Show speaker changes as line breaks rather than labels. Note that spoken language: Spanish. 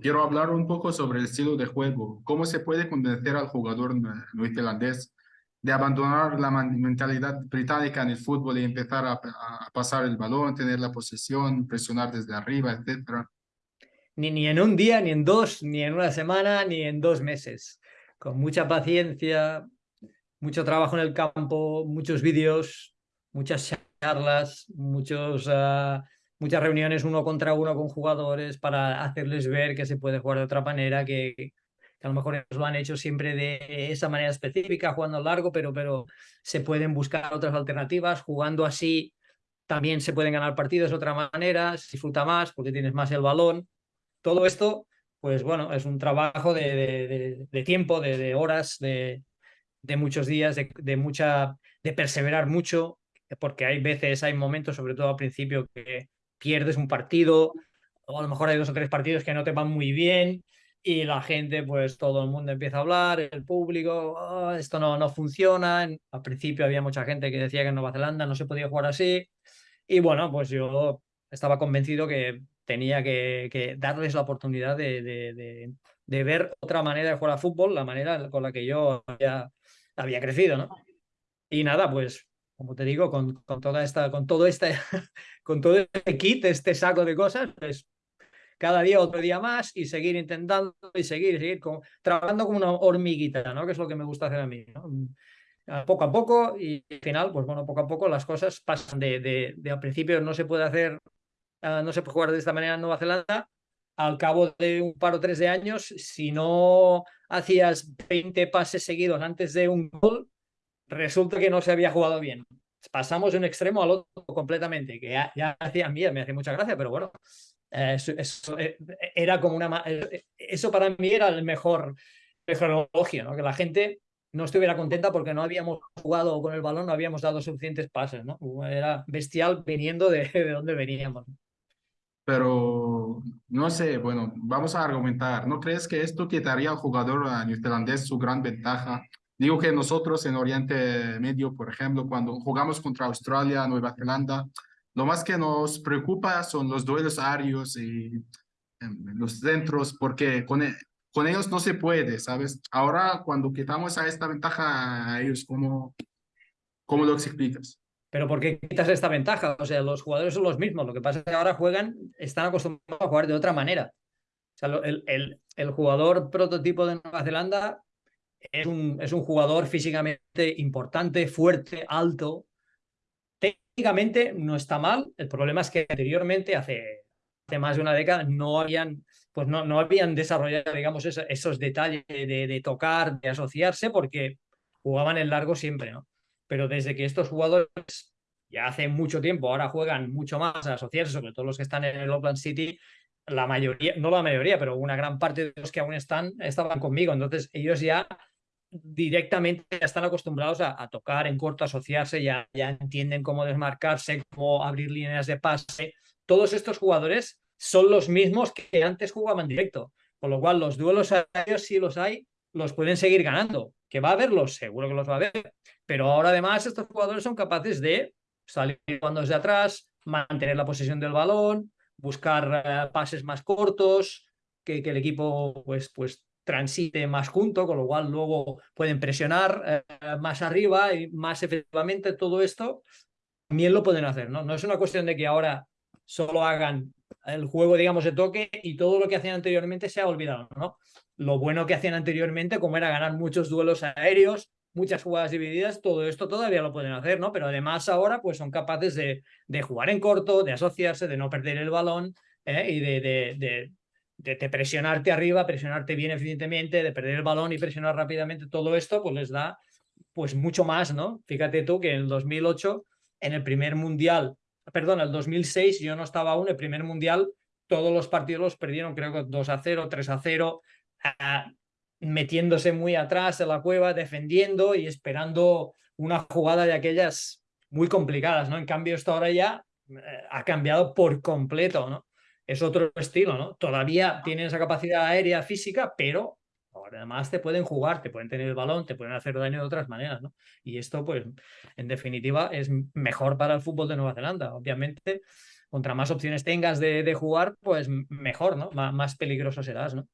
quiero hablar un poco sobre el estilo de juego. ¿Cómo se puede convencer al jugador neozelandés de abandonar la mentalidad británica en el fútbol y empezar a, a, pasar el balón, tener la posesión, presionar desde arriba, etcétera?
Ni, ni en un día, ni en dos, ni en una semana, ni en dos meses. Con mucha paciencia, mucho trabajo en el campo, muchos vídeos, muchas charlas, muchos, uh, muchas reuniones uno contra uno con jugadores para hacerles ver que se puede jugar de otra manera, que, que a lo mejor lo han hecho siempre de esa manera específica, jugando largo, pero, pero se pueden buscar otras alternativas, jugando así también se pueden ganar partidos de otra manera, se disfruta más porque tienes más el balón. Todo esto, pues bueno, es un trabajo de, de, tiempo, de, horas, de, muchos días, de, mucha, de perseverar mucho, porque hay veces, hay momentos, sobre todo al principio, que pierdes un partido, o a lo mejor hay dos o tres partidos que no te van muy bien, y la gente, pues todo el mundo empieza a hablar, el público, oh, esto no, no funciona. Al principio había mucha gente que decía que en Nueva Zelanda no se podía jugar así. Y bueno, pues yo estaba convencido que tenía que, darles la oportunidad de, ver otra manera de jugar a fútbol, la manera con la que yo había, había crecido, ¿no? Y nada, pues como te digo, con, con toda esta, con todo este, con todo este kit, este saco de cosas, pues cada día otro día más y seguir intentando y seguir, seguir trabajando como una hormiguita, ¿no? Que es lo que me gusta hacer a mí. Poco a poco y al final, pues bueno, poco a poco las cosas pasan de, de, de al principio no se puede hacer, uh, no se puede jugar de esta manera en Nueva Zelanda, al cabo de un par o tres de años, si no hacías 20 pases seguidos antes de un gol, resulta que no se había jugado bien. Pasamos de un extremo al otro completamente, que ya, ya hacía mí, me hacía mucha gracia, pero bueno, eso, eso, eh, era como una... Eh, eso para mí era el mejor, mejor elogio, ¿no? Que la gente no estuviera contenta porque no habíamos jugado con el balón, no habíamos dado suficientes pases, ¿no? Era bestial viniendo de, de donde veníamos.
Pero, no sé, bueno, vamos a argumentar. ¿No crees que esto quitaría al jugador neozelandés su gran ventaja? Digo que nosotros en Oriente Medio, por ejemplo, cuando jugamos contra Australia, Nueva Zelanda, lo más que nos preocupa son los duelos aéreos y los centros, porque con, e, con ellos no se puede, ¿sabes? Ahora, cuando quitamos a esta ventaja a ellos, ¿cómo, cómo lo explicas?
Pero ¿por qué quitas esta ventaja? O sea, los jugadores son los mismos. Lo que pasa es que ahora juegan, están acostumbrados a jugar de otra manera. O sea, el, el, el jugador prototipo de Nueva Zelanda es un, es un jugador físicamente importante, fuerte, alto, técnicamente no está mal, el problema es que anteriormente, hace, hace más de una década, no habían, pues no, no habían desarrollado, digamos, esos, detalles de, de, tocar, de asociarse, porque jugaban en largo siempre, ¿no? Pero desde que estos jugadores ya hace mucho tiempo, ahora juegan mucho más a asociarse, sobre todo los que están en el Oakland City, la mayoría, no la mayoría, pero una gran parte de los que aún están, estaban conmigo, entonces ellos ya directamente ya están acostumbrados a, tocar en corto, asociarse, ya, ya entienden cómo desmarcarse, cómo abrir líneas de pase. Todos estos jugadores son los mismos que antes jugaban directo, con lo cual los duelos aéreos, si los hay, los pueden seguir ganando. ¿Que va a haberlos? Seguro que los va a haber. Pero ahora además estos jugadores son capaces de salir cuando desde atrás, mantener la posesión del balón, buscar uh, pases más cortos, que, que, el equipo pues, pues transite más junto, con lo cual luego pueden presionar eh, más arriba y más efectivamente todo esto también lo pueden hacer, ¿no? No es una cuestión de que ahora solo hagan el juego, digamos, de toque y todo lo que hacían anteriormente se ha olvidado, ¿no? Lo bueno que hacían anteriormente, como era ganar muchos duelos aéreos, muchas jugadas divididas, todo esto todavía lo pueden hacer, ¿no? Pero además ahora pues son capaces de, de jugar en corto, de asociarse, de no perder el balón ¿eh? y de, de, de, de, presionarte arriba, presionarte bien eficientemente, de perder el balón y presionar rápidamente, todo esto pues les da pues mucho más, ¿no? Fíjate tú que en el 2008, en el primer mundial, perdón, el 2006 yo no estaba aún, el primer mundial, todos los partidos los perdieron creo que 2 a 0, 3 a 0, uh, metiéndose muy atrás en la cueva, defendiendo y esperando una jugada de aquellas muy complicadas, ¿no? En cambio esto ahora ya eh, ha cambiado por completo, ¿no? Es otro estilo, ¿no? Todavía tienen esa capacidad aérea física, pero además te pueden jugar, te pueden tener el balón, te pueden hacer daño de otras maneras, ¿no? Y esto, pues, en definitiva, es mejor para el fútbol de Nueva Zelanda. Obviamente, contra más opciones tengas de, jugar, pues mejor, ¿no? más peligroso serás, ¿no?